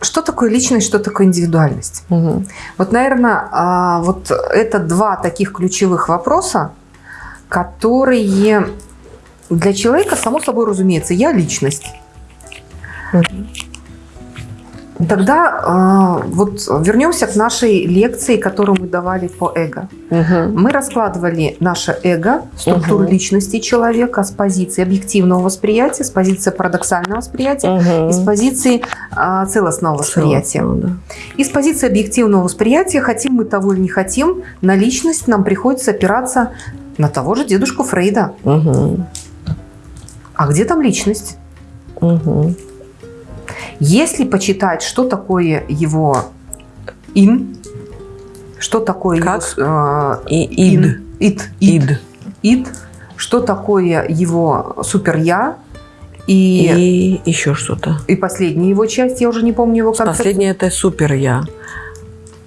что такое личность, что такое индивидуальность? Угу. Вот, наверное, а, вот это два таких ключевых вопроса, которые для человека, само собой разумеется, я личность. Тогда э, вот вернемся к нашей лекции, которую мы давали по эго. Угу. Мы раскладывали наше эго, структуру Мгм. личности человека с позиции объективного восприятия, с позиции парадоксального восприятия Угу. и с позиции а, целостного восприятия. Да. И с позиции объективного восприятия, хотим мы того или не хотим, на личность нам приходится опираться на того же дедушку Фрейда. Угу. А где там личность? Угу. Если почитать, что такое его ин, что такое Как? его э, И ид. ид, ид, Ид. ид, что такое его супер-я, и, И еще что-то. и последняя его часть, я уже не помню его концепцию. Последнее это супер я.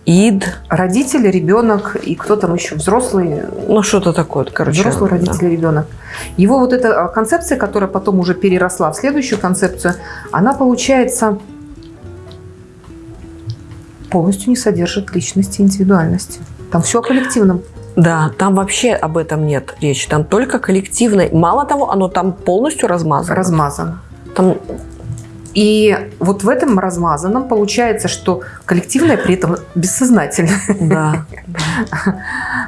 Ид. Родители, ребенок и кто там еще, взрослый, Ну, что-то такое, короче. взрослый да. родитель, ребенок. Его вот эта а, концепция, которая потом уже переросла в следующую концепцию, она получается полностью не содержит личности индивидуальности. Там все о коллективном. Да, там вообще об этом нет речи. Там только коллективное. Мало того, оно там полностью размазано. размазан. Там И вот в этом размазанном получается, что коллективное при этом бессознательное. Да.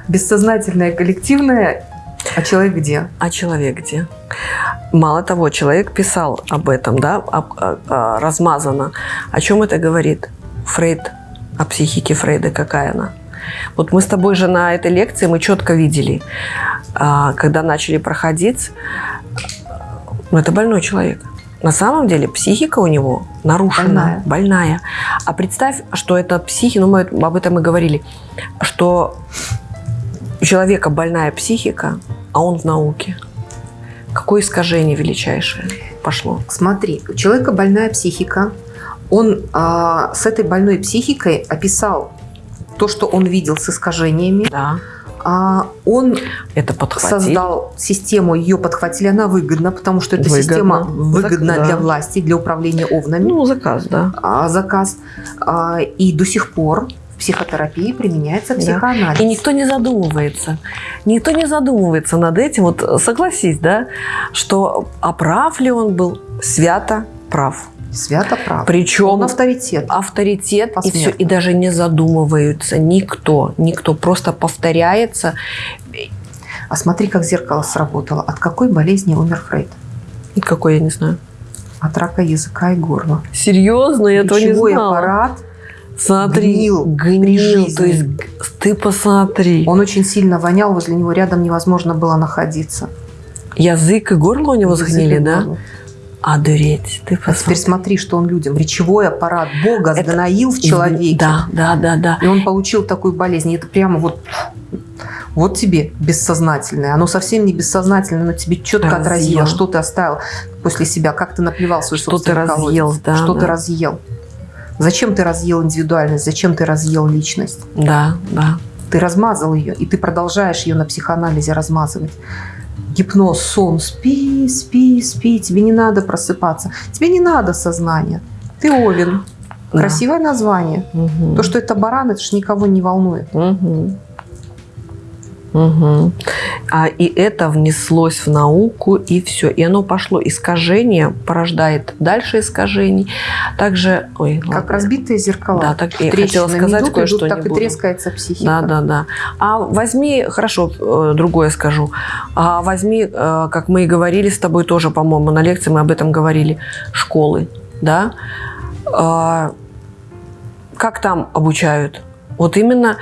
Бессознательное, коллективное, а человек где? А человек где? Мало того, человек писал об этом, да, об- а- а, размазано. О чем это говорит? Фрейд, о психике Фрейда, какая она? Вот мы с тобой же на этой лекции мы четко видели, а, когда начали проходить, ну, это больной человек. На самом деле психика у него нарушена, Больная. больная. А представь, что это психика, ну мы об этом и говорили, что у человека больная психика, а он в науке. Какое искажение величайшее пошло. Смотри, у человека больная психика. Он а, с этой больной психикой описал то, что он видел с искажениями. Да, он это создал систему, ее подхватили, она выгодна, потому что эта Выгодно. система выгодна Зак- да. для власти, для управления овнами. Ну, заказ, да. а, заказ. А, и до сих пор в психотерапии применяется Да. психоанализ. И никто не задумывается. Никто не задумывается над этим. Вот согласись, да, что а прав ли он был? Свято прав. Свято прав. Причем Он авторитет. авторитет и все, и даже не задумываются никто, никто просто повторяется. А смотри, как зеркало сработало. От какой болезни умер Фрейд? И Какой я не знаю. От рака языка и горла. Серьезно, я этого не знала. аппарат, Смотри, гнил гнил, то есть ты посмотри, он очень сильно вонял, возле него рядом невозможно было находиться. язык и горло у него Язык сгнили, да? горло. А дуреть, ты А теперь посмотри. смотри, что он людям. Речевой аппарат Бога Это сгноил в человеке. Да, да, да, да. И он получил такую болезнь. И это прямо вот, вот тебе бессознательное. Оно совсем не бессознательное, но тебе четко Разъел. отразило, что ты оставил после себя, как ты наплевал свой Что ты собственный колодец. разъел, да, Что да. ты разъел. Зачем ты разъел индивидуальность, зачем ты разъел личность? Да, да. Ты размазал ее, и ты продолжаешь ее на психоанализе размазывать. Гипноз, сон, спи, спи, спи, тебе не надо просыпаться, тебе не надо сознания. Ты Овен. Да. Красивое название. Мгм. То, что это баран, это же никого не волнует. Мгм. Мгм. А, и это внеслось в науку, и все. И оно пошло. Искажение порождает дальше искажений. Также... Ой, Как ладно. разбитые зеркала. Да, так и Трещинами хотела сказать кое-что, так не и буду. трескается психика. Да, да, да. А возьми, хорошо, э, другое скажу. А возьми, э, как мы и говорили с тобой тоже, по-моему, на лекции мы об этом говорили, школы, да? А, Как там обучают? Вот именно,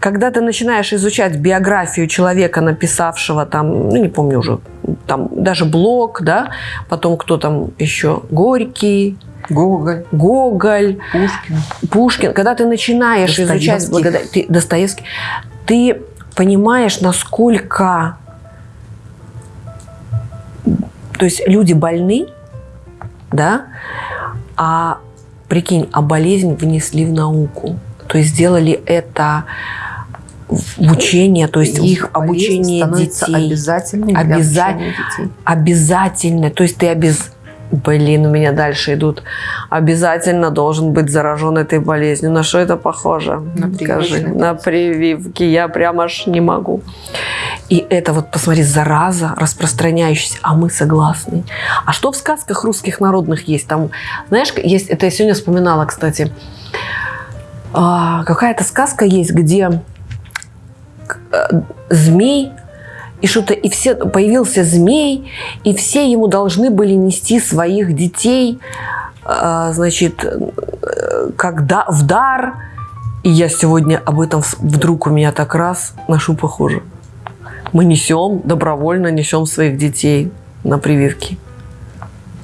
когда ты начинаешь изучать биографию человека, написавшего там, ну не помню уже, там даже блог, да, потом кто там еще, Горький, Гоголь, Гоголь, Пушкин. Пушкин, когда ты начинаешь изучать благодаря ты, Достоевский, ты понимаешь, насколько то есть люди больны, да, а прикинь, а болезнь внесли в науку. То есть сделали это в учение, то есть их обучение детей. обязательной для Обяза- обучения детей. обязательно. То есть ты обез... Блин, у меня дальше идут. Обязательно должен быть заражен этой болезнью. На что это похоже? На Скажи. прививочный На прививки. Я прям аж не могу. И это вот, посмотри, зараза распространяющаяся, а мы согласны. А что в сказках русских народных есть? Там, знаешь, есть, это я сегодня вспоминала, кстати, а, какая-то сказка есть, где змей и что-то, и все, появился змей, и все ему должны были нести своих детей, э, значит, э, когда в дар. И я сегодня об этом вдруг у меня так раз ношу похоже. Мы несем, добровольно несем своих детей на прививки.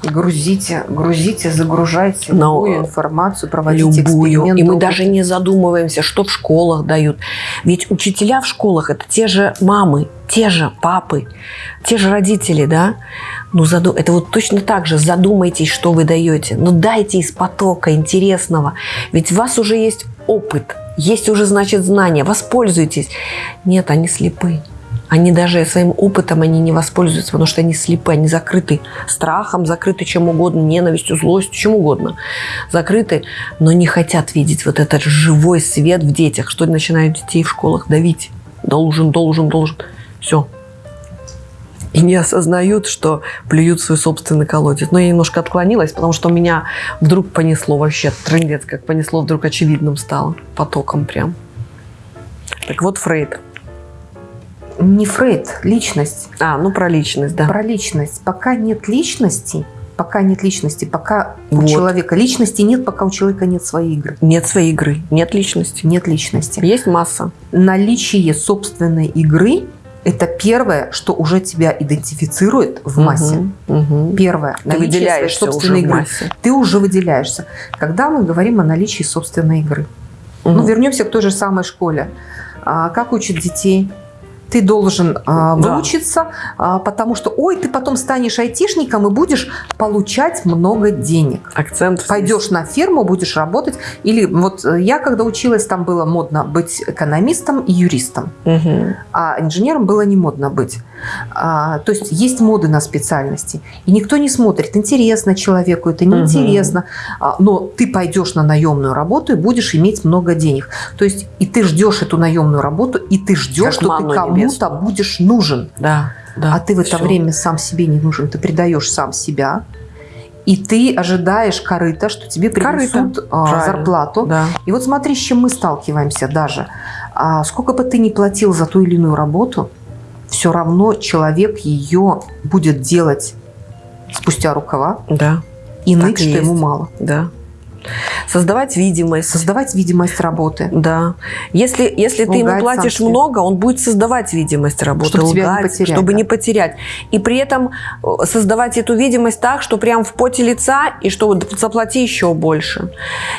Грузите, грузите, загружайте Но любую информацию, проводите любую. эксперименты. И мы даже не задумываемся, что в школах дают. Ведь учителя в школах это те же мамы, те же папы, те же родители, да? Ну, заду... это вот точно так же. Задумайтесь, что вы даете. Ну, дайте из потока интересного. Ведь у вас уже есть опыт, есть уже, значит, знания. Воспользуйтесь. Нет, они слепы. Они даже своим опытом они не воспользуются, потому что они слепы, они закрыты страхом, закрыты чем угодно, ненавистью, злостью, чем угодно. Закрыты, но не хотят видеть вот этот живой свет в детях, что начинают детей в школах давить. Должен, должен, должен. Все. И не осознают, что плюют свой собственный колодец. Но я немножко отклонилась, потому что меня вдруг понесло вообще, трындец, как понесло, вдруг очевидным стало. Потоком прям. Так вот, Фрейд. Не Фрейд, личность. А, ну про личность, да. Про личность. Пока нет личности, пока нет личности, пока у Вот. человека личности нет, пока у человека нет своей игры. Нет своей игры, нет личности. Нет личности. Есть масса. Наличие собственной игры – это первое, что уже тебя идентифицирует в массе. Мгм, мгм. Первое. Ты выделяешься уже собственной в игры. массе. Ты уже выделяешься. Когда мы говорим о наличии собственной игры. Ну, Мгм. вернемся к той же самой школе. А, как учат детей? Ты должен а, Да. выучиться, а, потому что, ой, ты потом станешь айтишником и будешь получать много денег. Акцент. Пойдешь на ферму, будешь работать. Или вот э, я, когда училась, там было модно быть экономистом и юристом, Мгм. а инженером было не модно быть. А, то есть есть моды на специальности. И никто не смотрит, интересно человеку это, неинтересно. А, но ты пойдешь на наемную работу и будешь иметь много денег. То есть и ты ждешь эту наемную работу, и ты ждешь, Как что ты манну кому-то небесную. будешь нужен. Да, да. а ты в это всё. время сам себе не нужен. Ты предаешь сам себя. И ты ожидаешь корыта, что тебе Корыто. принесут а, Правильно. зарплату. Да. И вот смотри, с чем мы сталкиваемся даже. А, сколько бы ты ни платил за ту или иную работу, все равно человек ее будет делать спустя рукава Да, и ныть, что ему есть. мало. да. Создавать видимость. Создавать видимость работы. Да. Если, если ты ему Лгать платишь много, он будет создавать видимость работы, Чтобы тебя не лгать, потерять, чтобы да. не потерять. И при этом э, создавать эту видимость так, что прям в поте лица, и что заплати еще больше.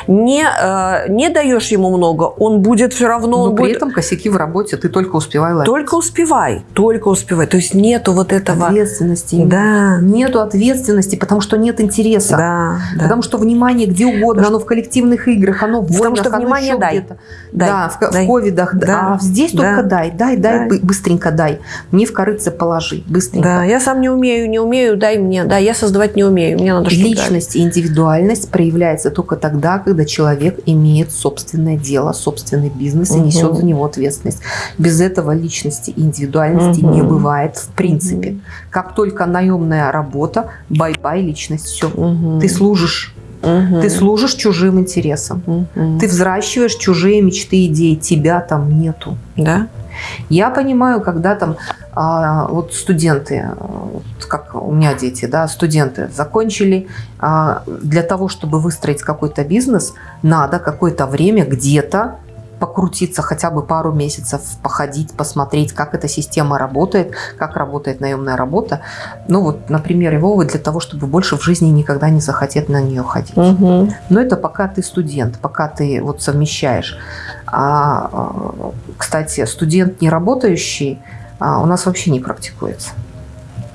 Не, э, не даешь ему много, он будет все равно... Но он при будет... этом косяки в работе ты только успевай ловить. Только успевай, только успевай. То есть нету вот этого... Ответственности. Да, Нету ответственности, потому что нет интереса. да, да. Потому что внимание где угодно, оно в коллективных играх, оно в Потому войнах, что оно внимание дай. Дай, да, в, ко- в дай. ковидах. да. А здесь да. только дай, дай, дай, Дай. бы- быстренько дай. Не в корыце положи, быстренько. Да, я сам не умею, не умею, дай мне. Да, я создавать не умею, мне надо что-то. Личность и индивидуальность проявляется только тогда, когда человек имеет собственное дело, собственный бизнес и несет за него ответственность. Без этого личности и индивидуальности Мгм. не бывает в принципе. Мгм. Как только наемная работа, бай-бай личность, все. Мгм. Ты служишь, Мгм. ты служишь чужим интересам. Мгм. Ты взращиваешь чужие мечты, идеи, тебя там нету. Да? Я понимаю, когда там а, вот студенты, а, вот как у меня дети, да, студенты закончили, а, для того, чтобы выстроить какой-то бизнес, надо какое-то время где-то покрутиться хотя бы пару месяцев, походить, посмотреть, как эта система работает, как работает наемная работа. Ну вот, например, Вовы для того, чтобы больше в жизни никогда не захотеть на нее ходить. Мгм. Но это пока ты студент, пока ты вот совмещаешь. А, а, кстати, студент не работающий а, у нас вообще не практикуется.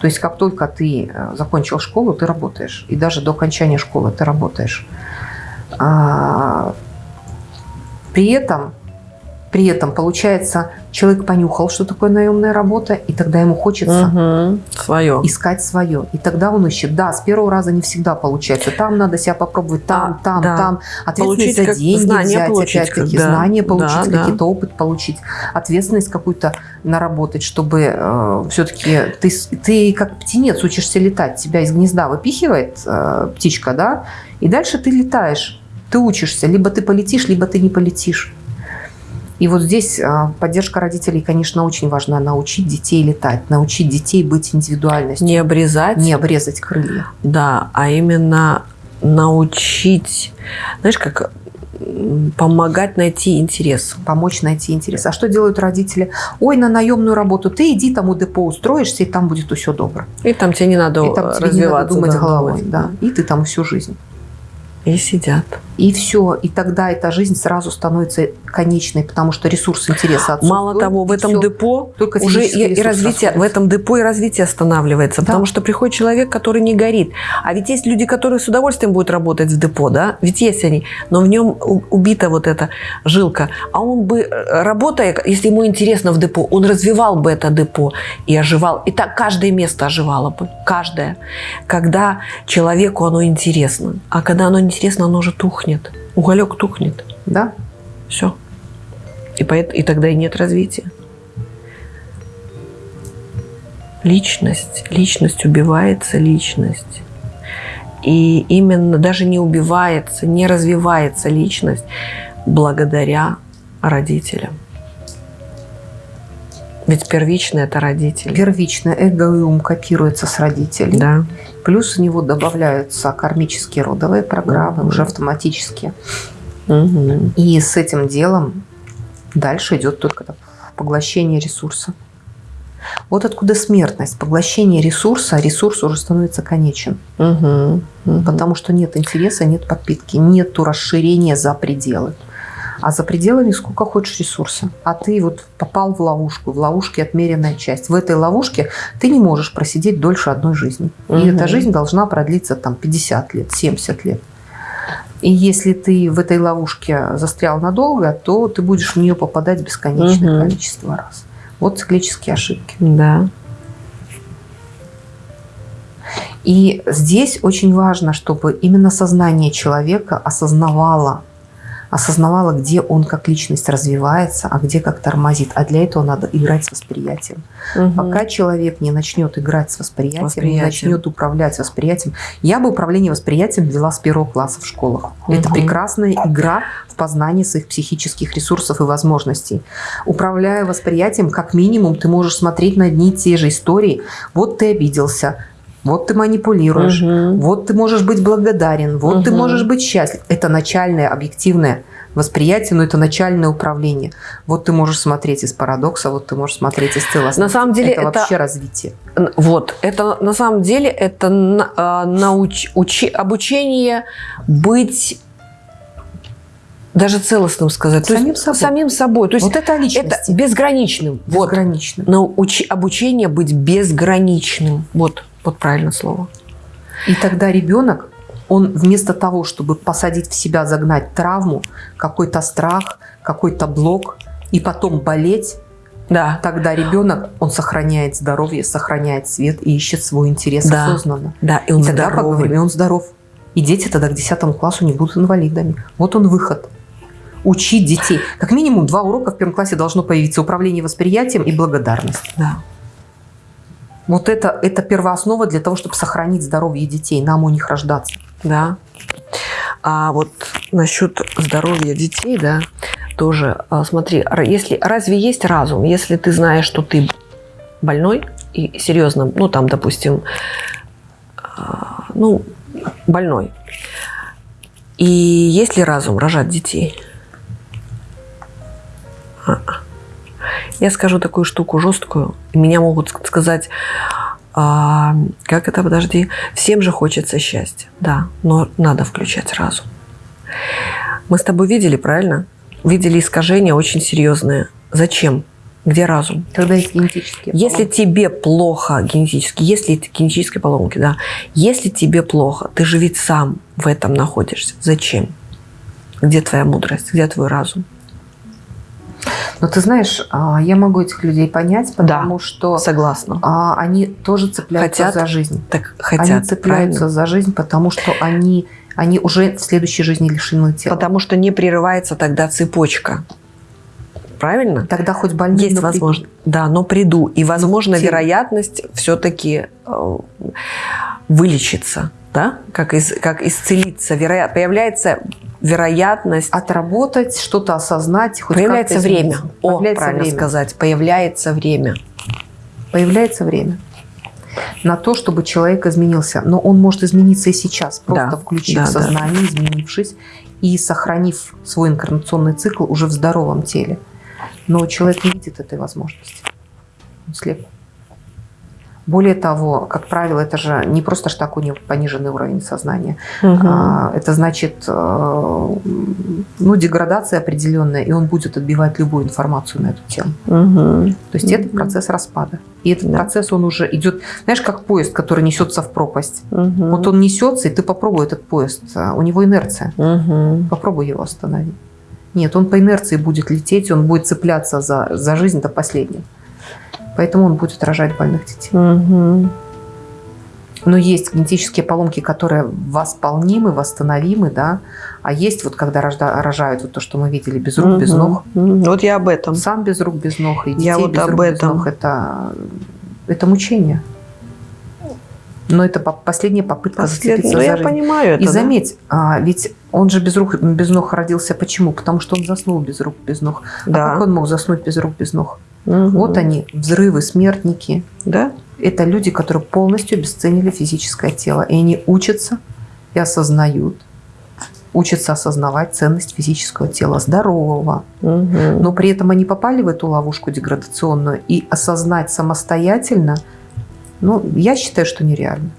То есть как только ты э, закончил школу, ты работаешь. И даже до окончания школы ты работаешь. А, при этом При этом, получается, человек понюхал, что такое наемная работа, и тогда ему хочется Угу. Свое. искать свое. И тогда он ищет. Да, с первого раза не всегда получается. Там надо себя попробовать, там, А, там, да. там. Ответственность Получить за деньги взять, опять-таки, да, знания получить, да, да. какие-то опыт получить, ответственность какую-то наработать, чтобы все-таки ты, ты как птенец учишься летать. Тебя из гнезда выпихивает э, птичка, да, и дальше ты летаешь. Ты учишься. Либо ты полетишь, либо ты не полетишь. И вот здесь а, поддержка родителей, конечно, очень важна. Научить детей летать, научить детей быть индивидуальностью, Не обрезать. не обрезать крылья. Да, а именно научить, знаешь, как помогать найти интерес. помочь найти интерес. А что делают родители? Ой, на наемную работу ты иди там у депо устроишься, и там будет все добро. И там тебе не надо и там тебе не развиваться. надо думать да, головой. Да. И ты там всю жизнь. И сидят. И все. И тогда эта жизнь сразу становится конечной, потому что ресурс интереса отсутствует. Мало того, в этом всё. депо Только уже и, и развитие, в этом депо и развитие останавливается, Да. потому что приходит человек, который не горит. А ведь есть люди, которые с удовольствием будут работать в депо, да? Ведь есть они, но в нем убита вот эта жилка. А он бы, э, работая, если ему интересно в депо, он развивал бы это депо и оживал. И так каждое место оживало бы, каждое. Когда человеку оно интересно. А когда оно интересно, оно уже тухнет. Уголек тухнет. Да? Все. И, поэт- и тогда и нет развития. Личность. Личность убивается, личность. И именно даже не убивается, не развивается личность благодаря родителям. Ведь первичное это родители. Первично эго и ум копируется с родителей. Да. Плюс у него добавляются кармические родовые программы, Мгм. уже автоматически. Мгм. И с этим делом дальше идет только поглощение ресурса. Вот откуда смертность. Поглощение ресурса, а ресурс уже становится конечен. Мгм. Мгм. Потому что нет интереса, нет подпитки, нет расширения за пределы. А за пределами сколько хочешь ресурса. А ты вот попал в ловушку, в ловушке отмеренная часть. В этой ловушке ты не можешь просидеть дольше одной жизни. И Мгм. эта жизнь должна продлиться там 50 лет, 70 лет. И если ты в этой ловушке застрял надолго, то ты будешь в нее попадать бесконечное Мгм. количество раз. Вот циклические ошибки. Да. И здесь очень важно, чтобы именно сознание человека осознавало, осознавало, где он как личность развивается, а где как тормозит. А для этого надо играть с восприятием. Мгм. Пока человек не начнет играть с восприятием, не Восприятием. начнет управлять восприятием. Я бы управление восприятием ввела с первого класса в школах. Это Мгм. прекрасная игра в познании своих психических ресурсов и возможностей. Управляя восприятием, как минимум, ты можешь смотреть на одни и те же истории. Вот ты обиделся, вот ты манипулируешь, Мгм. вот ты можешь быть благодарен, вот ты Мгм. можешь быть счастлив. Это начальное объективное восприятие, но это начальное управление. Вот ты можешь смотреть из парадокса, вот ты можешь смотреть из целостности. На самом деле это, это- вообще развитие. Вот, это на самом деле это а, науч- учи- обучение быть даже целостным сказать. То есть Самим собой. самим собой. То есть вот это о это личности. безграничным. Вот. Научи- обучение быть безграничным. Вот, вот правильное слово. И тогда ребенок, он вместо того, чтобы посадить в себя, загнать травму, какой-то страх, какой-то блок, и потом болеть, Да, тогда ребенок, он сохраняет здоровье, сохраняет свет и ищет свой интерес Да. осознанно. да, и он И тогда здоровый. поговорим, и он здоров. И дети тогда к 10 классу не будут инвалидами. Вот он выход. Учить детей. Как минимум два урока в первом классе должно появиться. Управление восприятием и благодарность. Да. Вот это, это первооснова для того, чтобы сохранить здоровье детей. Нам у них рождаться. Да. А вот насчет здоровья детей, да, тоже а, смотри, если разве есть разум, если ты знаешь, что ты больной и серьезно, ну там, допустим, а, ну больной, и есть ли разум рожать детей? А-а. Я скажу такую штуку жесткую, меня могут ск- сказать, а, как это, подожди, всем же хочется счастья, да, но надо включать разум. Мы с тобой видели, правильно? Видели искажения очень серьезные. Зачем? Где разум? Когда есть генетические Если поломки. тебе плохо генетически, если это генетические поломки, да, если тебе плохо, ты же ведь сам в этом находишься. Зачем? Где твоя мудрость? Где твой разум? Но ты знаешь, а, я могу этих людей понять, потому Да, что Согласна. а, они тоже цепляются Хотят, за жизнь. Так хотят, они цепляются правильно? за жизнь, потому что они, они уже в следующей жизни лишены тела. Потому что не прерывается тогда цепочка. Правильно? Тогда хоть больные, Есть но приду. возможность. Да, но приду. И, возможно, тело. вероятность все-таки вылечиться, да? Как, из, как исцелиться. Вероя... Появляется вероятность, Отработать, что-то осознать. Хоть появляется время. О, Появляется правильно время. сказать. Появляется время. Появляется время на то, чтобы человек изменился. Но он может измениться и сейчас, просто Да, включив да, да. сознание, изменившись и сохранив свой инкарнационный цикл уже в здоровом теле. Но человек не видит этой возможности. Он слеп. Более того, как правило, это же не просто ж так у пониженный уровень сознания. А, Это значит, э, ну, деградация определенная, и он будет отбивать любую информацию на эту тему. Мгм. То есть это Мгм. процесс распада. И этот Да. процесс, он уже идет, знаешь, как поезд, который несется в пропасть. Мгм. Вот он несется, и ты попробуй этот поезд. а, У него инерция. Мгм. Попробуй его остановить. Нет, он по инерции будет лететь, он будет цепляться за, за жизнь до последнего. Поэтому он будет рожать больных детей. Мгм. Но есть генетические поломки, которые восполнимы, восстановимы, да. А есть вот когда рожда- рожают вот то, что мы видели, без рук, без Мгм. ног. Вот я об этом. Сам без рук, без ног, и детей Я вот без об рук, без этом. ног. Это, это мучение. Но это по- последняя попытка Послед- зацепиться Ну, за я жизнь. понимаю это. И да. заметь, а, ведь он же без рук, без ног родился. Почему? Потому что он заснул без рук, без ног. А Да. как он мог заснуть без рук, без ног? Мгм. Вот они, взрывы, смертники. Да? Это люди, которые полностью обесценили физическое тело. И они учатся и осознают, учатся осознавать ценность физического тела, здорового. Мгм. Но при этом они попали в эту ловушку деградационную. И осознать самостоятельно, ну, я считаю, что нереально.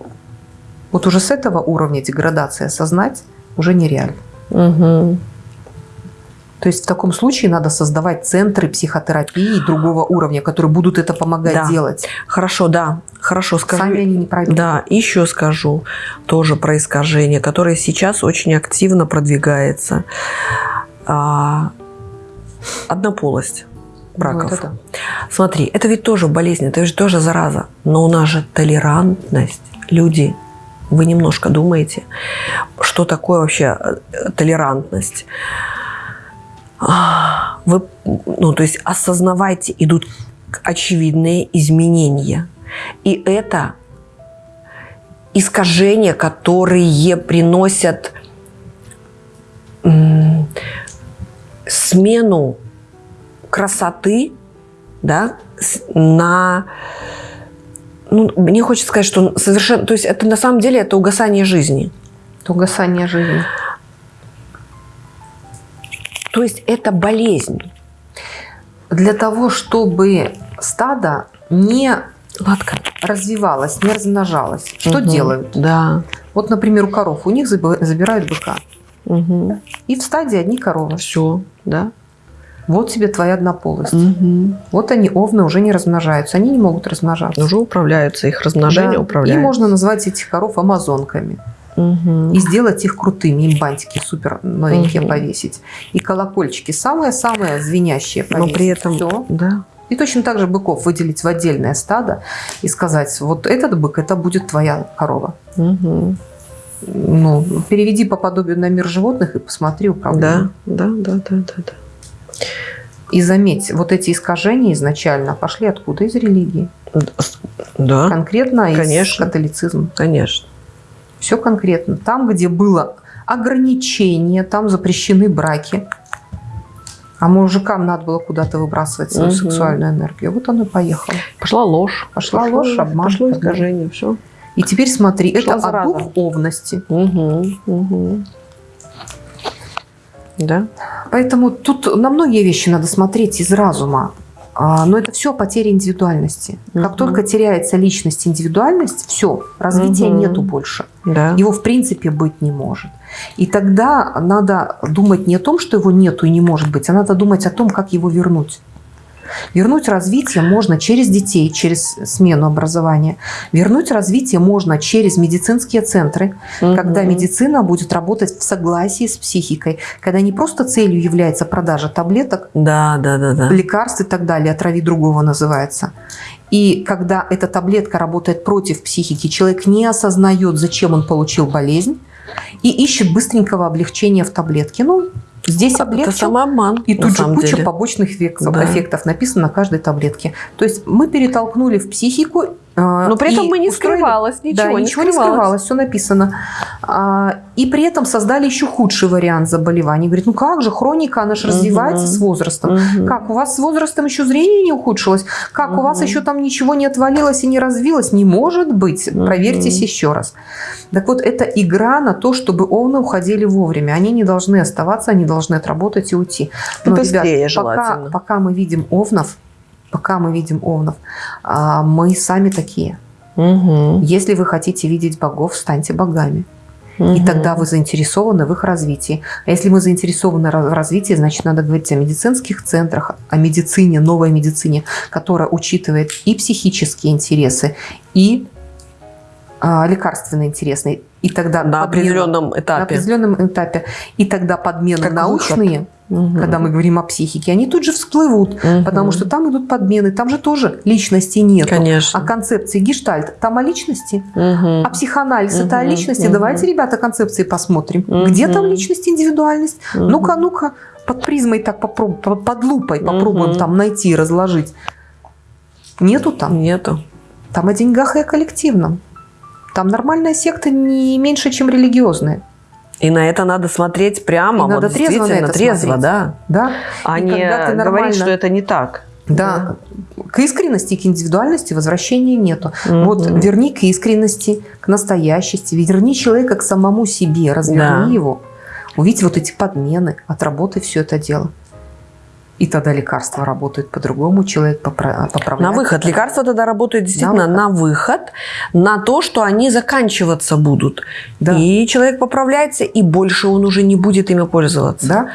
Вот уже с этого уровня деградации осознать уже нереально. Мгм. То есть в таком случае надо создавать центры психотерапии другого уровня, которые будут это помогать Да. делать. Хорошо, да. Хорошо, скажи. Сами они не пройдут. Да, еще скажу тоже про искажение, которое сейчас очень активно продвигается. А, однополость браков. Ну, это. Смотри, это ведь тоже болезнь, это ведь тоже зараза. Но у нас же толерантность. Люди, вы немножко думаете, что такое вообще э, толерантность? Вы, ну, то есть осознавайте, идут очевидные изменения. И это искажения, которые приносят смену красоты да, на... Ну, мне хочется сказать, что совершенно... То есть это на самом деле это угасание жизни. Это угасание жизни. То есть это болезнь. Для того, чтобы стадо не Ладка. развивалось, не размножалось, что Мгм. делают? Да. Вот, например, у коров, у них заби- забирают быка. Угу. И в стадии одни коровы. Все, да. Вот тебе твоя однополость. Угу. Вот они, овны, уже не размножаются. Они не могут размножаться. Уже управляются, их размножение Да. управляется. И можно назвать этих коров амазонками. Мгм. И сделать их крутыми, им бантики супер новенькие Мгм. повесить. И колокольчики самые-самые звенящие Но повесить. при этом... Всё. Да. И точно так же быков выделить в отдельное стадо и сказать, вот этот бык, это будет твоя корова. Мгм. Ну, переведи по подобию на мир животных и посмотри Да, управление. да, да, да, да, да. И заметь, вот эти искажения изначально пошли откуда? Из религии. Да, Конкретно из Конечно. католицизма. конечно. Все конкретно. Там, где было ограничение, там запрещены браки. А мужикам надо было куда-то выбрасывать свою Мгм. сексуальную энергию. Вот оно и поехало. Пошла ложь. Пошла Пошло- ложь, обман, Пошло так искажение, все. И теперь смотри, Пошла это зараза. о духовности. Угу, угу. Да? Поэтому тут на многие вещи надо смотреть из разума. А, Но это все потеря индивидуальности. Как Мгм. только теряется личность, индивидуальность, все, развития Мгм. нету больше. Да. Его в принципе быть не может. И тогда надо думать не о том, что его нету и не может быть, а надо думать о том, как его вернуть. Вернуть развитие можно через детей, через смену образования. Вернуть развитие можно через медицинские центры, Мгм. когда медицина будет работать в согласии с психикой, когда не просто целью является продажа таблеток, Да, да, да, да. лекарств и так далее, отрави другого называется. И когда эта таблетка работает против психики, человек не осознает, зачем он получил болезнь, и ищет быстренького облегчения в таблетке. Ну, здесь Это облегчил, самообман. и тут же куча деле. побочных эффектов, Да. эффектов написано на каждой таблетке. То есть мы перетолкнули в психику. Э, Но при этом и мы не устроили- скрывалось ничего. да, не ничего не скрывалось. скрывалось, все написано. А, и при этом создали еще худший вариант заболевания. Говорит, ну как же, хроника, она же Мгм. развивается с возрастом. Мгм. Как, у вас с возрастом еще зрение не ухудшилось? Как, у вас еще там ничего не отвалилось и не развилось? Не может быть. Проверьтесь еще раз. Так вот, это игра на то, чтобы овны уходили вовремя. Они не должны оставаться, они должны отработать и уйти. И быстрее пока, желательно. пока мы видим овнов, пока мы видим овнов, а, мы сами такие. Мгм. Если вы хотите видеть богов, станьте богами. И Мгм. тогда вы заинтересованы в их развитии. А если мы заинтересованы в развитии, значит, надо говорить о медицинских центрах, о медицине, новой медицине, которая учитывает и психические интересы, и а, лекарственные интересы. И тогда на подмена- определенном на этапе. определенном этапе. И тогда подмены Как научные, Мгм. когда мы говорим о психике, они тут же всплывут, Мгм. потому что там идут подмены, там же тоже личности нет. Конечно. А концепции гештальт, там о личности, Мгм. а психоанализ это о личности. мгм. Давайте, ребята, концепции посмотрим. Мгм. Где там личность, индивидуальность? Мгм. Ну-ка, ну-ка, под призмой так попробуем, под, лупой попробуем Мгм. там найти, разложить. Нету там. Нету. Там о деньгах и о коллективном. Там нормальная секта не меньше, чем религиозная. И на это надо смотреть прямо, И надо вот трезво на действительно это трезво, смотреть. да. Да? А И не ты говорить, нормально- что это не так. Да. К искренности, к индивидуальности возвращения нету. Мгм. Вот верни к искренности, к настоящести, верни человека к самому себе, разверни Да. его. Увидь вот эти подмены, отработай все это дело. И тогда лекарства работают по-другому, человек попра- поправляется. На выход. Лекарства тогда работают действительно выход. на выход, на то, что они заканчиваться будут. Да. И человек поправляется, и больше он уже не будет ими пользоваться. Да?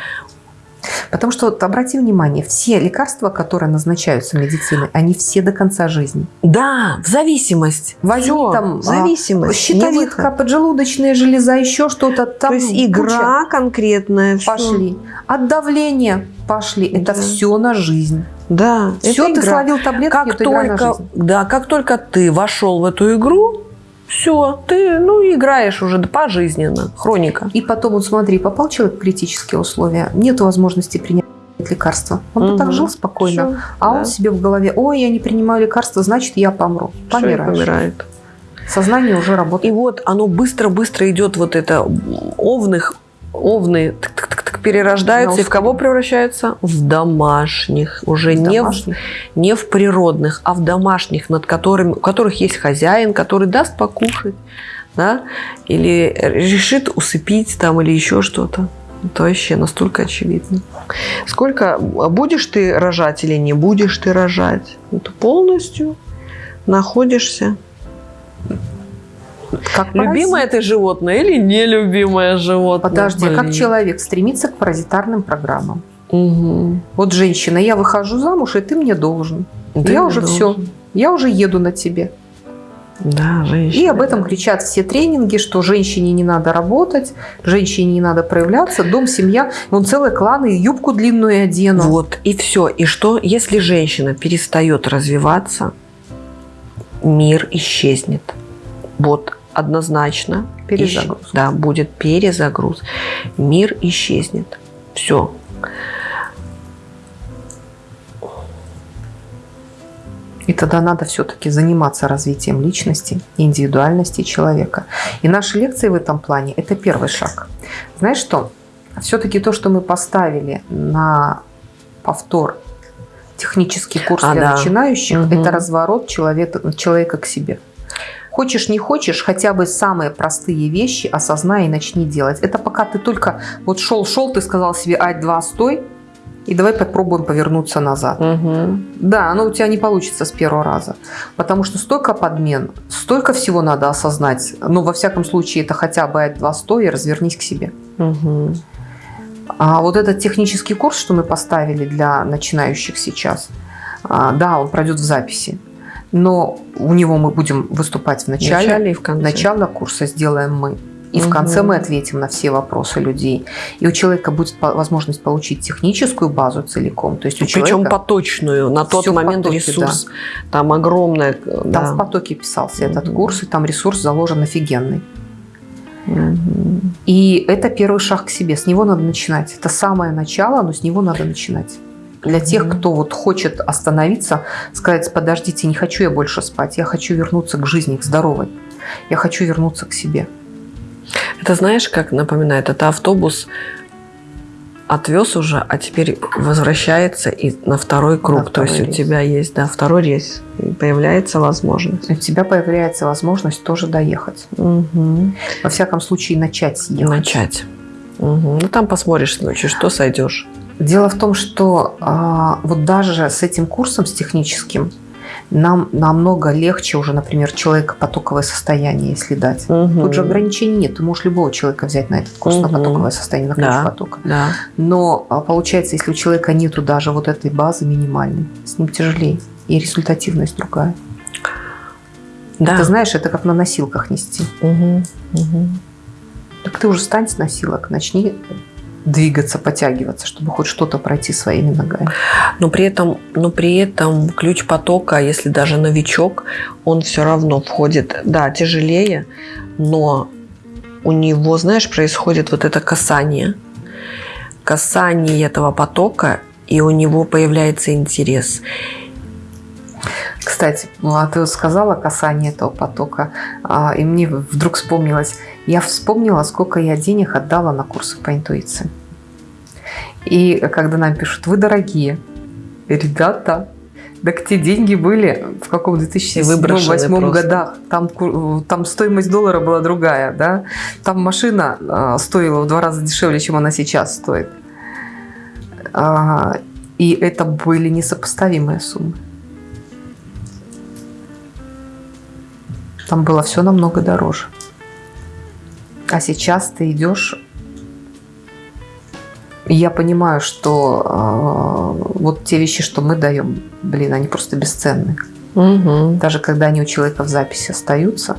Потому что вот обрати внимание, все лекарства, которые назначаются медициной, они все до конца жизни. Да, в зависимость. Возьми Всё, там, а, зависимость. Щитовидка, поджелудочная железа, еще что-то. Там То есть куча. игра конкретная. всё. Пошли. От давления пошли. Это Да. все на жизнь. Да, Все, это ты игра. словил таблетки, как только, да, как только ты вошел в эту игру, все, ты ну играешь уже пожизненно. Хроника. И потом, вот смотри, попал человек в критические условия, нет возможности принять лекарства. Он бы Мгм. так жил спокойно, Всё, а да. он себе в голове, ой, я не принимаю лекарства, значит, я помру. И Помираешь. помирает. Сознание уже И работает. вот оно быстро-быстро идет вот это овных, овны тык-тык-тык перерождаются На и в кого превращаются? В домашних. Уже не в, не в природных, а в домашних, над которыми, у которых есть хозяин, который даст покушать, да, или решит усыпить там, или еще что-то. Это вообще настолько очевидно. Сколько будешь ты рожать или не будешь ты рожать? Это полностью находишься. Как Любимое ты животное или нелюбимое животное? Подожди, а как Блин. человек стремится к паразитарным программам? Мгм. Вот женщина, я выхожу замуж, и ты мне должен. Ты я не уже должен. все. Я уже еду на тебе. Да, женщина. И об этом кричат все тренинги, что женщине не надо работать, женщине не надо проявляться, дом, семья. Вон целый клан, и юбку длинную одену. Вот, и все. И что, если женщина перестает развиваться, мир исчезнет. Вот, однозначно. Перезагруз. ищ- Да, будет перезагруз. Мир исчезнет. Все. И тогда надо все-таки заниматься развитием личности индивидуальности человека. И наши лекции в этом плане – это первый шаг. Знаешь что? Все-таки то, что мы поставили на повтор технический курс А, для да. начинающих, Мгм. это разворот человека, человека к себе. Хочешь, не хочешь, хотя бы самые простые вещи осознай и начни делать. Это пока ты только вот шел-шел, ты сказал себе «Ать-два, стой», и давай попробуем повернуться назад. Мгм. Да, оно у тебя не получится с первого раза. Потому что столько подмен, столько всего надо осознать. Ну, во всяком случае, это хотя бы два стоя, развернись к себе. Мгм. А вот этот технический курс, что мы поставили для начинающих сейчас, А, да, он пройдет в записи, но у него мы будем выступать в начале, начале и в конце. Начало курса сделаем мы. И угу. в конце мы ответим на все вопросы людей. И у человека будет возможность получить техническую базу целиком. То есть у Причем человека поточную. На тот момент потоке, ресурс да. там огромный. Там да. в потоке писался угу. этот курс, и там ресурс заложен офигенный. Угу. И это первый шаг к себе. С него надо начинать. Это самое начало, но с него надо начинать. Для тех, кто вот хочет остановиться, сказать, подождите, не хочу я больше спать, я хочу вернуться к жизни, к здоровой. Я хочу вернуться к себе. Это знаешь, как напоминает, это автобус отвез уже, а теперь возвращается и на второй круг. На То есть рейс. у тебя есть, да, второй рейс. И появляется возможность. У тебя появляется возможность тоже доехать. Угу. Во всяком случае, начать ехать. Начать. Угу. Ну, там посмотришь ночью, что сойдешь. Дело в том, что а, вот даже с этим курсом, с техническим, нам намного легче уже, например, человека потоковое состояние, если дать. Угу. Тут же ограничений нет. Ты можешь любого человека взять на этот курс угу. на потоковое состояние, на ключ да. потока. Да. Но а, получается, если у человека нету даже вот этой базы минимальной, с ним тяжелее. И результативность другая. Да. Ты знаешь, это как на носилках нести. Угу. Угу. Так ты уже стань с носилок, начни двигаться, подтягиваться, чтобы хоть что-то пройти своими ногами. Но при этом, но при этом ключ потока, если даже новичок, он все равно входит, да, тяжелее, но у него, знаешь, происходит вот это касание. Касание этого потока, и у него появляется интерес. Кстати, ну, а ты сказала касание этого потока, а, и мне вдруг вспомнилось, я вспомнила, сколько я денег отдала на курсы по интуиции. И когда нам пишут, вы дорогие, ребята, так те деньги были в каком 2007-2008 годах. Там, там стоимость доллара была другая. Да? Там машина а, стоила в два раза дешевле, чем она сейчас стоит. А, и это были несопоставимые суммы. Там было все намного дороже. А сейчас ты идешь я понимаю, что э, вот те вещи, что мы даем, блин, они просто бесценны. Угу. Даже когда они у человека в записи остаются,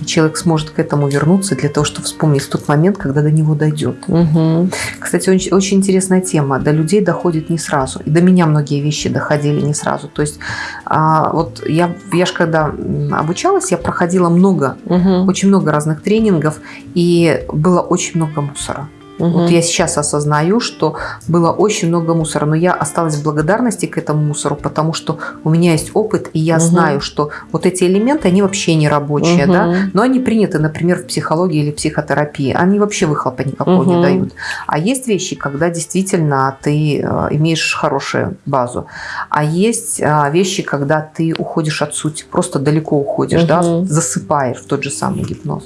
и человек сможет к этому вернуться для того, чтобы вспомнить тот момент, когда до него дойдет. Угу. Кстати, очень, очень интересная тема. До людей доходит не сразу. И до меня многие вещи доходили не сразу. То есть а, вот я, я же когда обучалась, я проходила много, угу. очень много разных тренингов, и было очень много мусора. Угу. Вот я сейчас осознаю, что было очень много мусора, но я осталась в благодарности к этому мусору, потому что у меня есть опыт, и я угу. знаю, что вот эти элементы, они вообще не рабочие, угу. да, но они приняты, например, в психологии или психотерапии. Они вообще выхлопа никакого угу. не дают. А есть вещи, когда действительно ты э, имеешь хорошую базу. А есть э, вещи, когда ты уходишь от сути, просто далеко уходишь, угу. да, засыпаешь в тот же самый гипноз.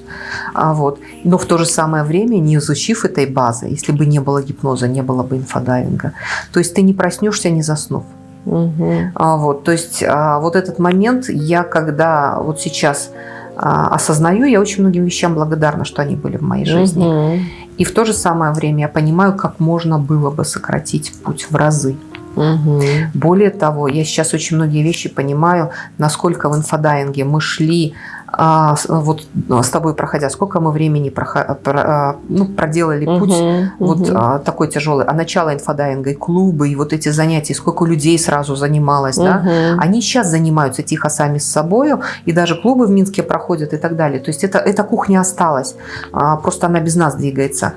А вот. Но в то же самое время, не изучив этой базы, база. Если бы не было гипноза, не было бы инфодайвинга. То есть ты не проснешься, не заснув. Угу. А, вот, то есть а, вот этот момент я когда вот сейчас а, осознаю, я очень многим вещам благодарна, что они были в моей жизни. Угу. И в то же самое время я понимаю, как можно было бы сократить путь в разы. Угу. Более того, я сейчас очень многие вещи понимаю, насколько в инфодайинге мы шли а, вот ну, с тобой проходя, сколько мы времени проход, про, а, ну, проделали путь uh вот А, такой тяжелый, а начало инфодайинга и клубы, и вот эти занятия, сколько людей сразу занималось, uh да, они сейчас занимаются тихо сами с собой, и даже клубы в Минске проходят и так далее. То есть это, эта кухня осталась, а, просто она без нас двигается.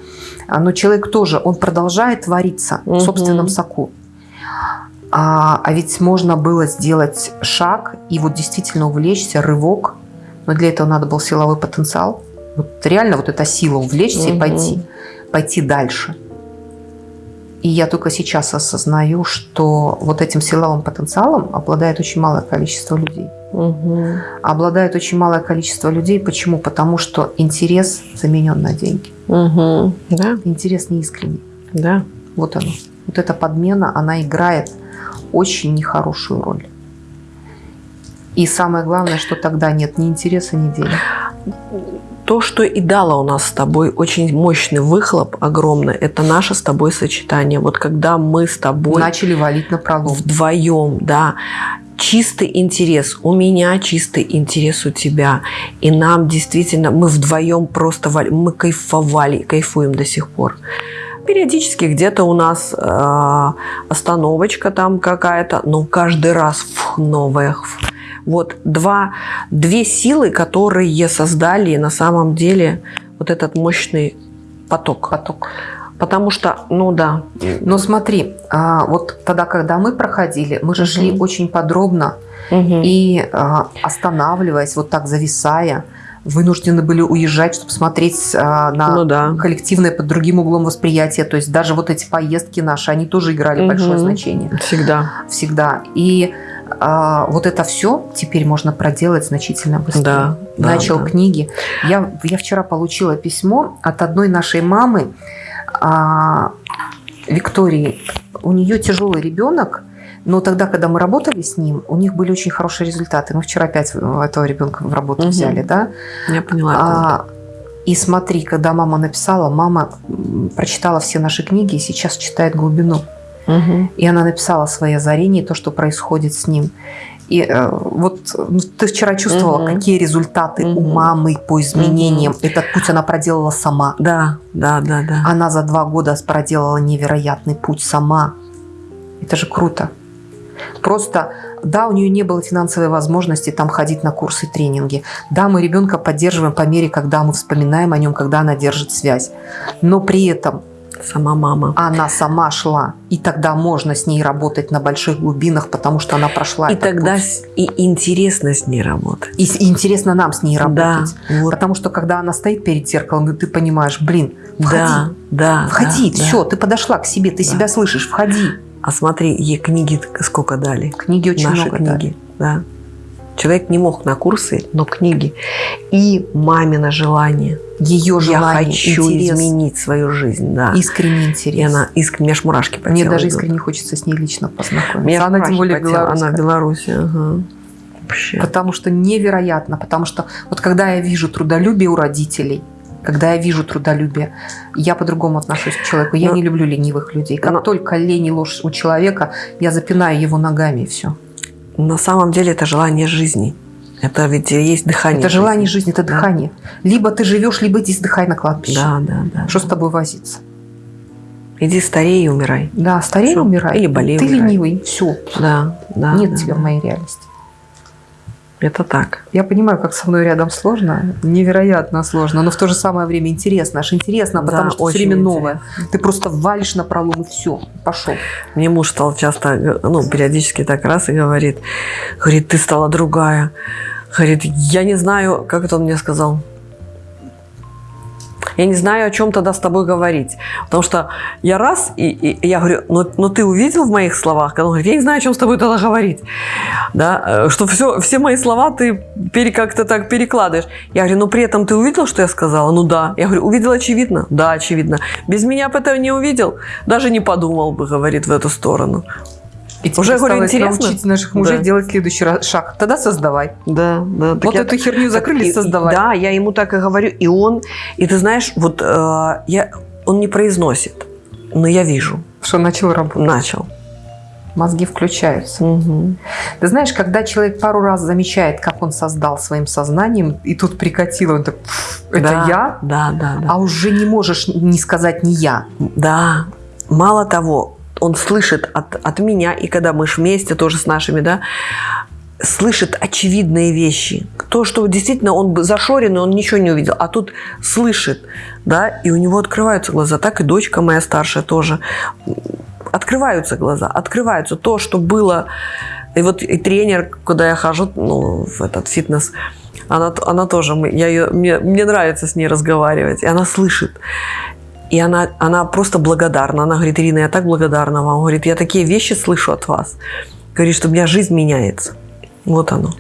А, но человек тоже, он продолжает вариться uh в собственном соку. А, а ведь можно было сделать шаг и вот действительно увлечься, рывок – но для этого надо был силовой потенциал. Вот реально вот эта сила увлечься угу. и пойти, пойти дальше. И я только сейчас осознаю, что вот этим силовым потенциалом обладает очень малое количество людей. Угу. Обладает очень малое количество людей. Почему? Потому что интерес заменен на деньги. Угу. Да. Интерес неискренний. Да. Вот оно. Вот эта подмена, она играет очень нехорошую роль. И самое главное, что тогда нет ни интереса, ни денег. то, что и дало у нас с тобой очень мощный выхлоп, огромный, это наше с тобой сочетание. Вот когда мы с тобой... Начали валить на пролом. Вдвоем, да чистый интерес. У меня чистый интерес у тебя. И нам действительно, мы вдвоем просто, мы кайфовали, кайфуем до сих пор. Периодически где-то у нас э, остановочка там какая-то, но каждый раз фух, новая. Вот два, две силы, которые создали на самом деле вот этот мощный поток. Поток. Потому что, ну да. Но смотри, а, вот тогда, когда мы проходили, мы же угу. шли очень подробно угу. и а, останавливаясь, вот так зависая, вынуждены были уезжать, чтобы смотреть а, на ну, да. коллективное под другим углом восприятия. То есть даже вот эти поездки наши, они тоже играли угу. большое значение. Всегда. Всегда. И а, вот это все теперь можно проделать значительно быстрее. Да, Начал да, да. книги. Я, я вчера получила письмо от одной нашей мамы, а, Виктории, у нее тяжелый ребенок, но тогда, когда мы работали с ним, у них были очень хорошие результаты. Мы вчера опять этого ребенка в работу угу. взяли, да? Я поняла. А, и смотри, когда мама написала, мама прочитала все наши книги и сейчас читает глубину. Угу. И она написала свои озарения, то, что происходит с ним. И э, вот ну, ты вчера чувствовала, угу. какие результаты угу. у мамы по изменениям. Угу. Этот путь она проделала сама. Да, да, да, да. Она за два года проделала невероятный путь сама. Это же круто. Просто, да, у нее не было финансовой возможности там ходить на курсы, тренинги. Да, мы ребенка поддерживаем по мере, когда мы вспоминаем о нем, когда она держит связь. Но при этом Сама мама. Она сама шла. И тогда можно с ней работать на больших глубинах, потому что она прошла И тогда путь. и интересно с ней работать. И, и интересно нам с ней работать. Да, вот. Потому что когда она стоит перед зеркалом, и ты понимаешь, блин, входи. Да, да. Входи, да, все, да. ты подошла к себе, ты да. себя слышишь, входи. А смотри, ей книги сколько дали. Книги очень Наши много книги, дали. да. Человек не мог на курсы, но книги. И мамино желание. Ее желание, Я хочу интерес. изменить свою жизнь, да. Искренний интерес. И она искренне, аж мурашки по Мне даже идут. искренне хочется с ней лично познакомиться. Мне она тем более Она в Беларуси, ага. Вообще. Потому что невероятно, потому что вот когда я вижу трудолюбие у родителей, когда я вижу трудолюбие, я по-другому отношусь к человеку. Я но, не люблю ленивых людей. Как но, только лень и ложь у человека, я запинаю его ногами и все. На самом деле это желание жизни. Это ведь есть дыхание. Это желание жизни, это да. дыхание. Либо ты живешь, либо иди сдыхай на кладбище. Да, да, да. Что с тобой возиться? Иди старей и умирай. Да, старей и умирай. Или болей Ты умирай. ленивый, все. Да, да. Нет да, тебя да. в моей реальности. Это так. Я понимаю, как со мной рядом сложно, невероятно сложно, но в то же самое время интересно. Аж интересно, потому да, что все время интересно. новое. Ты просто валишь на пролом и все, пошел. Мне муж стал часто, ну, периодически так раз и говорит, говорит, ты стала другая. Говорит, я не знаю, как это он мне сказал. Я не знаю, о чем тогда с тобой говорить. Потому что я раз, и, и я говорю, ну, ну ты увидел в моих словах? Когда он говорит, я не знаю, о чем с тобой тогда говорить. Да? э, Что все, все мои слова ты пере, как-то так перекладываешь. Я говорю, ну при этом ты увидел, что я сказала? Ну да. Я говорю, увидел очевидно? Да, очевидно. Без меня бы этого не увидел? Даже не подумал бы, говорит, в эту сторону. И Уже говорю, интересно. научить наших мужей Да. делать следующий шаг. Тогда создавай. Да, да. Так вот я- эту херню закрыли, И- создавай. Да, я ему так и говорю. И он, и ты знаешь, вот э, я, он не произносит, но я вижу. Что начал работать. Начал. Мозги включаются. Мгм. Ты знаешь, когда человек пару раз замечает, как он создал своим сознанием, и тут прикатило, он так, «Пф, это Да, я? Да, да, да. А уже не можешь не сказать не я. Да. Мало того, он слышит от, от меня, и когда мы ж вместе тоже с нашими, да, слышит очевидные вещи. То, что действительно он бы зашоренный, он ничего не увидел, а тут слышит, да, и у него открываются глаза. Так и дочка моя старшая тоже. Открываются глаза, открываются. То, что было... И вот и тренер, куда я хожу, ну, в этот фитнес, она, она тоже, я ее, мне, мне нравится с ней разговаривать, и она слышит. И она, она просто благодарна. Она говорит, Ирина, я так благодарна вам. Говорит, я такие вещи слышу от вас. Говорит, что у меня жизнь меняется. Вот оно.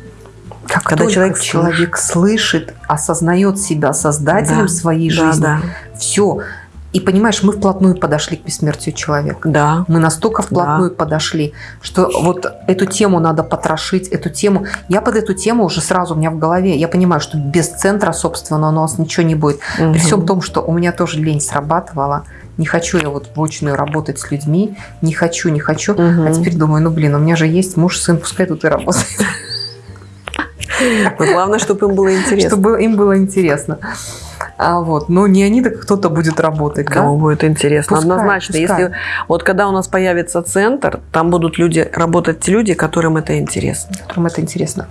Как Когда только человек человек слышит, осознает себя создателем Да, своей да, жизни, да. все. И понимаешь, мы вплотную подошли к бессмертию человека. Да. Мы настолько вплотную Да. подошли, что вот эту тему надо потрошить, эту тему. Я под эту тему уже сразу у меня в голове, я понимаю, что без центра, собственно, у нас ничего не будет. При всем том, что у меня тоже лень срабатывала, не хочу я вот в очную работать с людьми, не хочу, не хочу. А теперь думаю, ну блин, у меня же есть муж, сын, пускай тут и работает, Но главное, чтобы им было интересно. чтобы им было интересно. А вот, но не они, так кто-то будет работать, да? Кому будет интересно. Пускай, Однозначно. пускай. Если вот когда у нас появится центр, там будут люди работать те люди, которым это интересно. которым это интересно.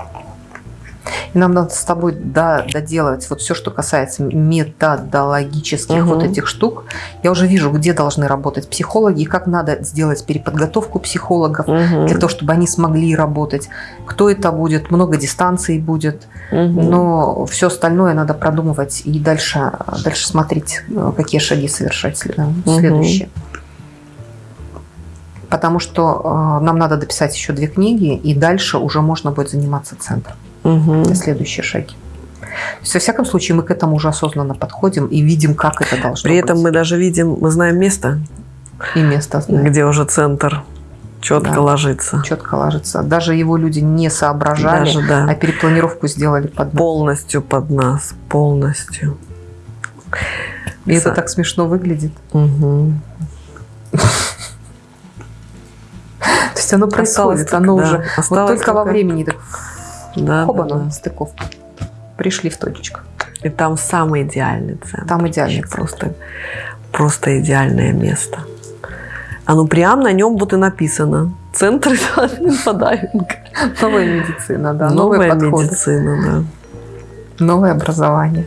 И нам надо с тобой до- доделать вот все, что касается методологических Мгм. вот этих штук. Я уже вижу, где должны работать психологи, как надо сделать переподготовку психологов Мгм. для того, чтобы они смогли работать. Кто это будет, много дистанций будет, Мгм. но все остальное надо продумывать и дальше, дальше смотреть, какие шаги совершать следующие. Потому что э, нам надо дописать еще две книги, и дальше уже можно будет заниматься центром. Это следующие шаги. То есть, во всяком случае, мы к этому уже осознанно подходим и видим, как это должно При этом быть. мы даже видим, мы знаем место, И место знаем, где уже центр четко Да. ложится. четко ложится. Даже его люди не соображали, Даже, да. а перепланировку сделали под нас. Полностью под нас, полностью. И это Са- так смешно выглядит. Мгм. То есть оно происходит, оно уже вот только во времени так Да, хоба, да, да. стыковка. Пришли в точечку. И там самый идеальный центр. Там идеальный Вообще Просто, просто идеальное место. Оно прям на нем вот и написано. Центр инфодайвинга. Новая медицина, да, Новая подходы, медицина, новое образование.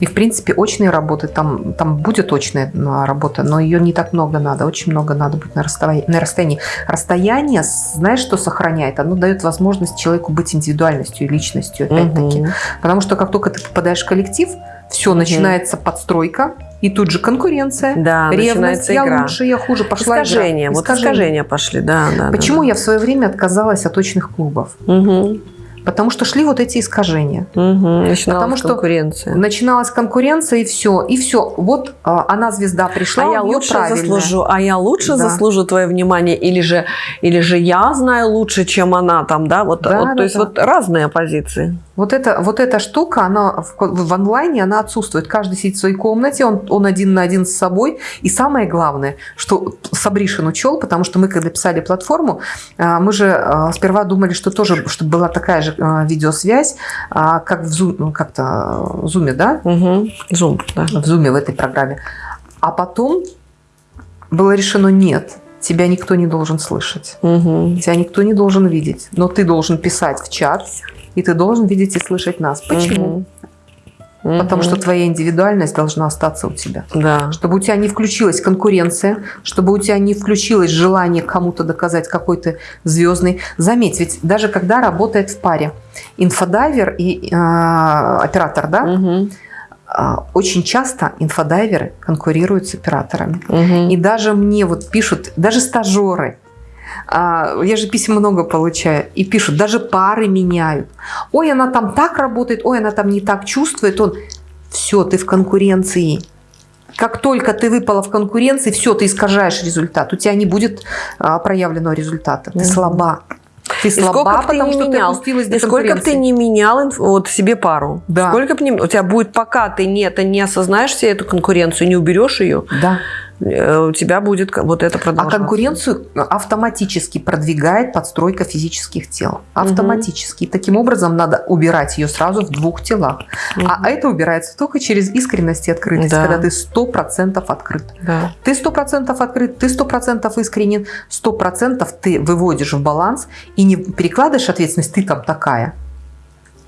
И, в принципе, очные работы, там, там будет очная работа, но ее не так много надо. Очень много надо быть на расстоянии. На расстоянии. Расстояние, знаешь, что сохраняет? Оно дает возможность человеку быть индивидуальностью и личностью, да. опять-таки. Мгм. Потому что как только ты попадаешь в коллектив, все, Мгм. начинается подстройка, и тут же конкуренция, Да, ревность, я игра. лучше, я хуже, пошла игра. Искажения. Вот искажения пошли, да, да. Почему да, я в свое время отказалась от очных клубов? да. Потому что шли вот эти искажения. Мгм. Начиналась Потому что конкуренция. Начиналась конкуренция, и все. И все. Вот а, она звезда пришла, а я лучше правильная. заслужу, а я лучше Да. заслужу твое внимание, или же, или же я знаю лучше, чем она там, да, вот, Да, вот, да, то есть да. вот разные позиции. Вот, это, вот эта штука, она в, в онлайне, она отсутствует. Каждый сидит в своей комнате, он, он один на один с собой. И самое главное, что Сабришин учел, потому что мы, когда писали платформу, а, мы же а, сперва думали, что тоже чтобы была такая же а, видеосвязь, как в Zoom, ну, как-то в Zoom, да? Угу. Зум, да. в Zoom в этой программе. А потом было решено нет, тебя никто не должен слышать, Угу. тебя никто не должен видеть, но ты должен писать в чат, и ты должен видеть и слышать нас. Почему? Потому что твоя индивидуальность должна остаться у тебя. Да. Чтобы у тебя не включилась конкуренция, чтобы у тебя не включилось желание кому-то доказать, какой ты звездный. Заметь, ведь даже когда работает в паре инфодайвер и э, оператор, да, а, очень часто инфодайверы конкурируют с операторами. Мгм. И даже мне вот пишут, даже стажеры, я же писем много получаю, и пишут, даже пары меняют. Ой, она там так работает, ой, она там не так чувствует. Он, все, ты в конкуренции. Как только ты выпала в конкуренции, все, ты искажаешь результат. У тебя не будет а, проявленного результата. Ты слаба. Ты И сколько слаба, б ты потому не что ты менял, опустилась до И сколько бы ты не менял вот себе пару, Да. сколько бы не, у тебя будет, пока ты не, это не осознаешь себе эту конкуренцию, не уберешь ее, Да. Э, у тебя будет вот это А продолжаться. конкуренцию автоматически продвигает подстройка физических тел. Автоматически. И таким образом надо убирать ее сразу в двух телах. А это убирается только через искренность и открытость, Да. когда ты 100% открыт. Да. Ты 100% открыт, ты 100% искренен, 100% ты выводишь в баланс и не перекладываешь ответственность, ты там такая.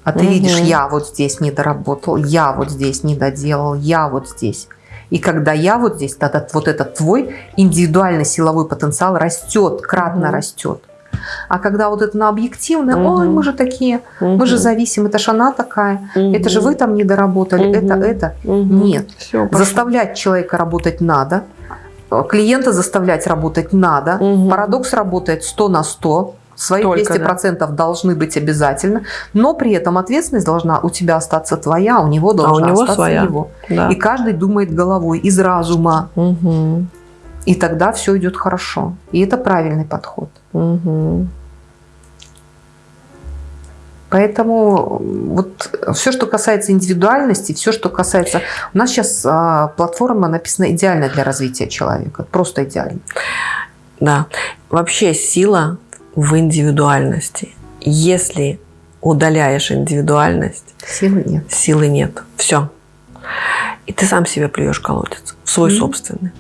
А ты Мгм. видишь, я вот здесь не доработал, я вот здесь не доделал, я вот здесь. И когда я вот здесь, тогда вот этот твой индивидуальный силовой потенциал растет, кратно Мгм. растет. А когда вот это на объективное, Мгм. ой, мы же такие, мы же зависим, это ж она такая, это же вы там не доработали, Мгм. это, это. Мгм. Нет. Пошло. Заставлять человека работать надо. Клиента заставлять работать надо. Мгм. Парадокс работает 100 на 100. Свои Только, 200% должны быть обязательно, но при этом ответственность должна у тебя остаться твоя, а у него должна него остаться своя. его. Да. И каждый думает головой, из разума. Мгм. И тогда все идет хорошо. И это правильный подход. Мгм. Поэтому вот все, что касается индивидуальности, все, что касается... У нас сейчас а, платформа написана идеально для развития человека. Просто идеально. Да. Вообще сила в индивидуальности. Если удаляешь индивидуальность, Силы нет. силы нет. Все. И ты сам себе плюешь колодец. Свой Мгм. собственный.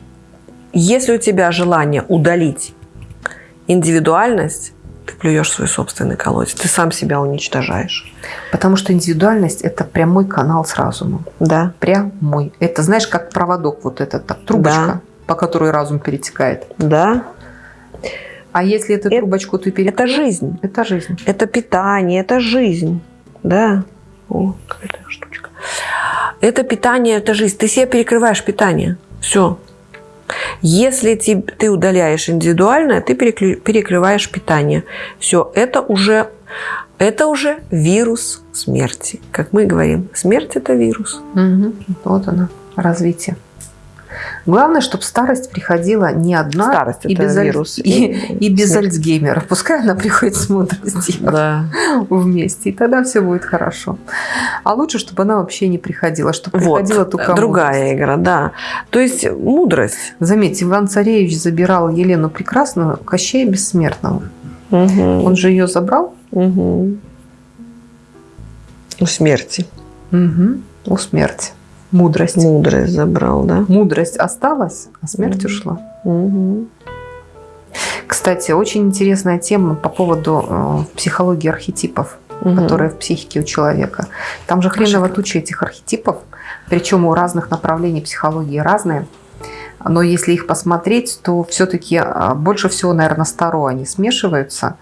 Если у тебя желание удалить индивидуальность, ты плюешь свой собственный колодец. Ты сам себя уничтожаешь. Потому что индивидуальность – это прямой канал с разумом. Да. Прямой. Это, знаешь, как проводок вот этот, так, трубочка, Да. по которой разум перетекает. Да. А если эту Это- трубочку ты перекрыл? Это жизнь. Это жизнь. Это питание, это жизнь. Да. О, какая-то штучка. Это питание, это жизнь. Ты себе перекрываешь питание. Все. Если ты удаляешь индивидуальное, ты перекрываешь питание. Все, это уже, это уже вирус смерти. Как мы говорим, смерть это вирус. Мгм. Вот она, развитие. Главное, чтобы старость приходила не одна Старость и, без, аль- вирус. и, и без Смерть. Альцгеймера. Пускай она приходит с мудростью Да. вместе, и тогда все будет хорошо. А лучше, чтобы она вообще не приходила, чтобы Вот, приходила только другая мудрость. игра, да. То есть мудрость. Заметьте, Иван Царевич забирал Елену Прекрасную, Кощея Бессмертного. Мгм. Он же ее забрал Мгм. У смерти. Мгм. у смерти. Мудрость. Мудрость забрал, да? Мудрость осталась, а смерть Мгм. ушла. Мгм. Кстати, очень интересная тема по поводу э, психологии архетипов, Мгм. которые в психике у человека. Там же хреново туча этих архетипов, причем у разных направлений психологии разные. Но если их посмотреть, то все-таки больше всего, наверное, старо они смешиваются,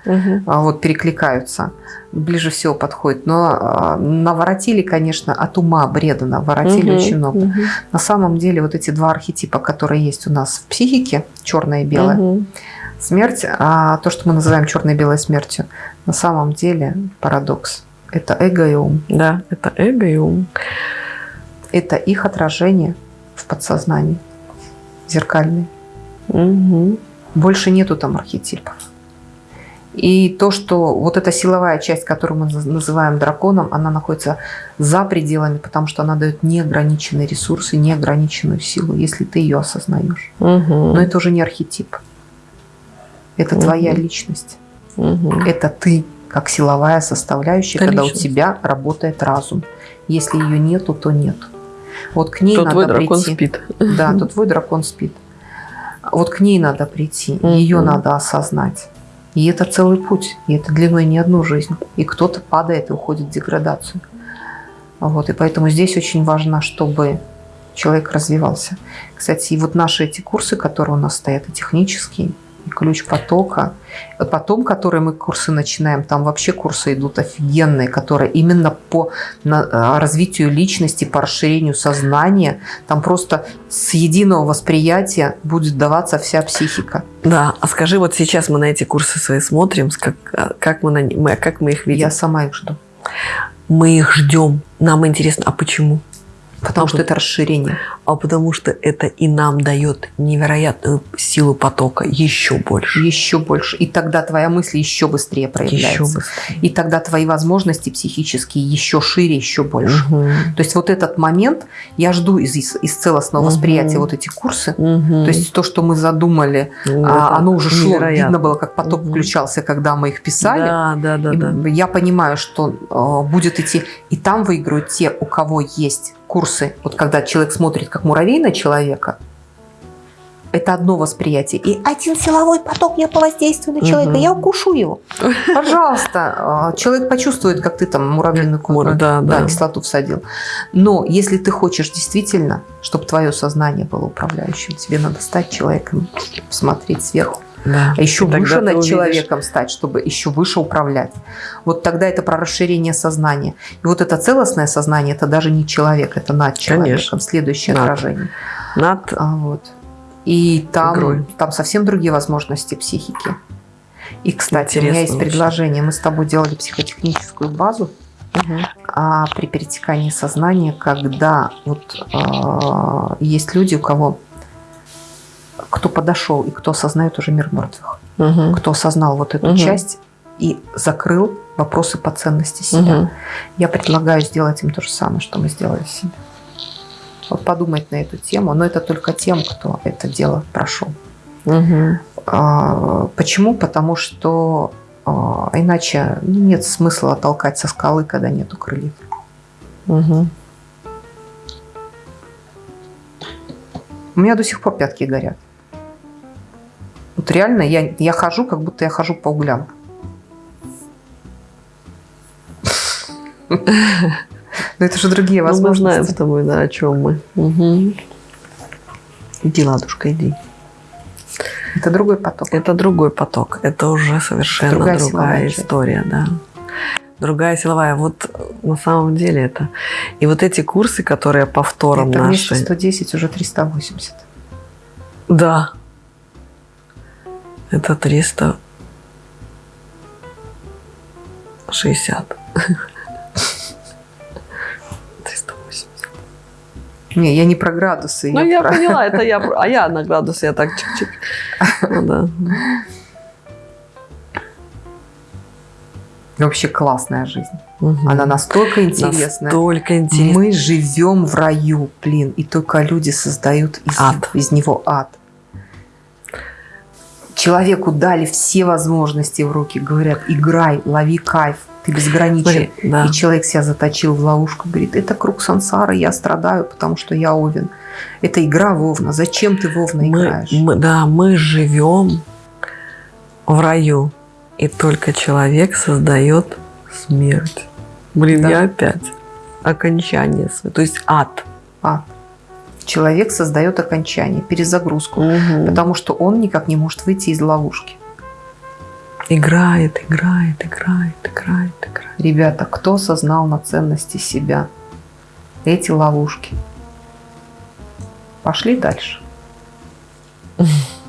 а, вот перекликаются, ближе всего подходит. Но а, наворотили, конечно, от ума бреда наворотили Мгм. очень много. Мгм. На самом деле вот эти два архетипа, которые есть у нас в психике, черное и белое, Мгм. смерть, а то, что мы называем черной и белой смертью, на самом деле парадокс. Это эго и ум. Да, это эго и ум. Это их отражение в подсознании, зеркальные. Мгм. Больше нету там архетипов. И то, что вот эта силовая часть, которую мы наз- называем драконом, она находится за пределами, потому что она дает неограниченные ресурсы, неограниченную силу, если ты ее осознаешь. Мгм. Но это уже не архетип. Это Мгм. твоя личность. Мгм. Это ты, как силовая составляющая, Это когда у личность. тебя работает разум. Если ее нету, то нет. Вот к ней То надо твой дракон прийти. спит. Да, то твой дракон спит. Вот к ней надо прийти, ее надо осознать. И это целый путь, и это длиной не одну жизнь. И кто-то падает и уходит в деградацию. Вот, и поэтому здесь очень важно, чтобы человек развивался. Кстати, и вот наши эти курсы, которые у нас стоят, и технические, ключ потока, потом, которые мы курсы начинаем, там вообще курсы идут офигенные, которые именно по а, развитию личности, по расширению сознания, там просто с единого восприятия будет даваться вся психика. Да, а скажи, вот сейчас мы на эти курсы свои смотрим, как, а, как, мы, на, мы, как мы их видим? Я сама их жду. Мы их ждем. Нам интересно, а почему? Потому А что это расширение. А потому что это и нам дает невероятную силу потока еще больше. Еще больше. И тогда твоя мысль еще быстрее проявляется. Еще быстрее. И тогда твои возможности психические еще шире, еще больше. Мгм. То есть вот этот момент я жду из, из, из целостного Мгм. восприятия вот эти курсы. Мгм. То есть то, что мы задумали, Ну, а, оно уже шло. невероятно. Видно было, как поток Мгм. включался, когда мы их писали. Да, да, да, И да. Я понимаю, что э, будет идти, и там выиграют те, у кого есть курсы. Вот когда человек смотрит как муравей на человека, это одно восприятие. И один силовой поток я повоздействую на человека, Мгм. я укушу его. Пожалуйста, э, человек почувствует, как ты там муравьиную Мур- да, да. кислоту всадил. Но если ты хочешь действительно, чтобы твое сознание было управляющим, тебе надо стать человеком, смотреть сверху. Да. А еще И выше над увидишь. человеком стать, чтобы еще выше управлять. Вот тогда это про расширение сознания. И вот это целостное сознание, это даже не человек, это над человеком, Конечно. следующее Над. отражение. Над А вот. И Игрой. там, там совсем другие возможности психики. И, кстати, у меня Интересно есть очень. предложение. Мы с тобой делали психотехническую базу а при перетекании сознания, когда вот а, есть люди, у кого кто подошел и кто осознает уже мир мертвых, Мгм. кто осознал вот эту Мгм. часть и закрыл вопросы по ценности себя. Мгм. Я предлагаю сделать им то же самое, что мы сделали себе. Вот подумать на эту тему, но это только тем, кто это дело прошел. Мгм. А, Почему? Потому что а, иначе нет смысла толкать со скалы, когда нету крыльев. Мгм. У меня до сих пор пятки горят. Вот реально я, я хожу, как будто я хожу по углям. Но это же другие Ну, мы знаем с возможности. тобой, да, о чем мы. Мгм. Иди, ладушка, иди. Это другой поток. Это другой поток. Это уже совершенно Другая другая, история, да. Другая силовая. Вот на самом деле это. И вот эти курсы, которые повтором Это наши. 110, уже 380. Да. Это 360. Триста восемьдесят. Не, я не про градусы. Ну, я про- поняла, это я, а я на градус, я так чик-чик. Ну, да. Вообще классная жизнь. Мгм. Она настолько интересная. Настолько интересно. Мы живем в раю, блин, и только люди создают из, Ад. из него ад. Человеку дали все возможности в руки, говорят, играй, лови кайф, ты безграничен. Смотри, да. И человек себя заточил в ловушку, говорит, это круг сансары, я страдаю, потому что я Овен. Это игра Вовна, зачем ты Вовна играешь? мы- да, мы живем в раю, и только человек создает смерть. Блин, Да. я опять. Окончание. То есть ад. Ад. Человек создает окончание, перезагрузку, Мгм. потому что он никак не может выйти из ловушки. Играет, играет, играет, играет, играет. Ребята, кто осознал на ценности себя? Эти ловушки. Пошли дальше.